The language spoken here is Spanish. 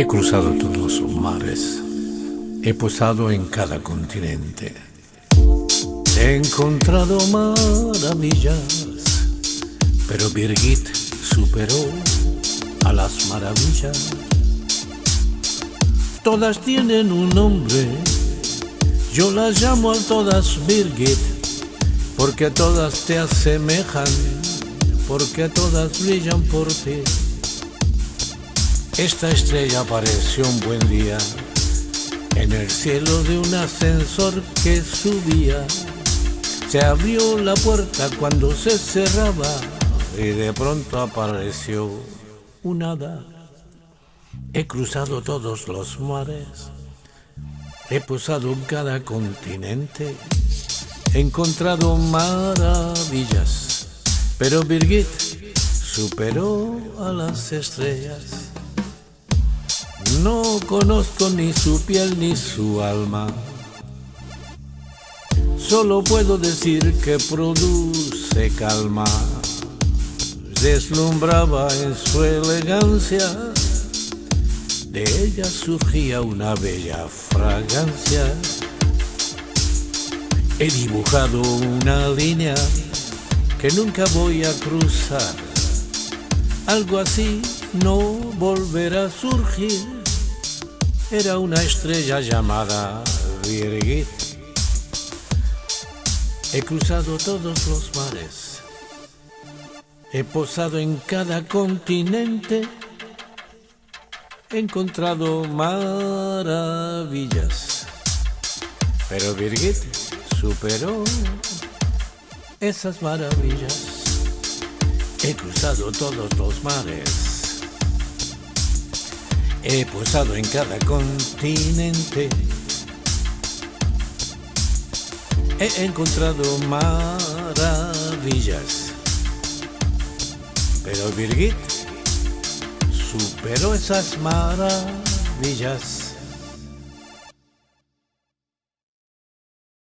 He cruzado todos los mares, he posado en cada continente, he encontrado maravillas, pero Birgit superó a las maravillas. Todas tienen un nombre, yo las llamo a todas Birgit, porque todas te asemejan, porque todas brillan por ti. Esta estrella apareció un buen día en el cielo de un ascensor que subía. Se abrió la puerta cuando se cerraba y de pronto apareció un hada. He cruzado todos los mares, he posado en cada continente, he encontrado maravillas, pero Birgit superó a las estrellas. No conozco ni su piel ni su alma. Solo puedo decir que produce calma. Deslumbraba en su elegancia. De ella surgía una bella fragancia. He dibujado una línea que nunca voy a cruzar. Algo así no volverá a surgir era una estrella llamada Birgit. He cruzado todos los mares, he posado en cada continente, he encontrado maravillas, pero Birgit superó esas maravillas. He cruzado todos los mares He posado en cada continente. He encontrado maravillas. Pero Birgit superó esas maravillas.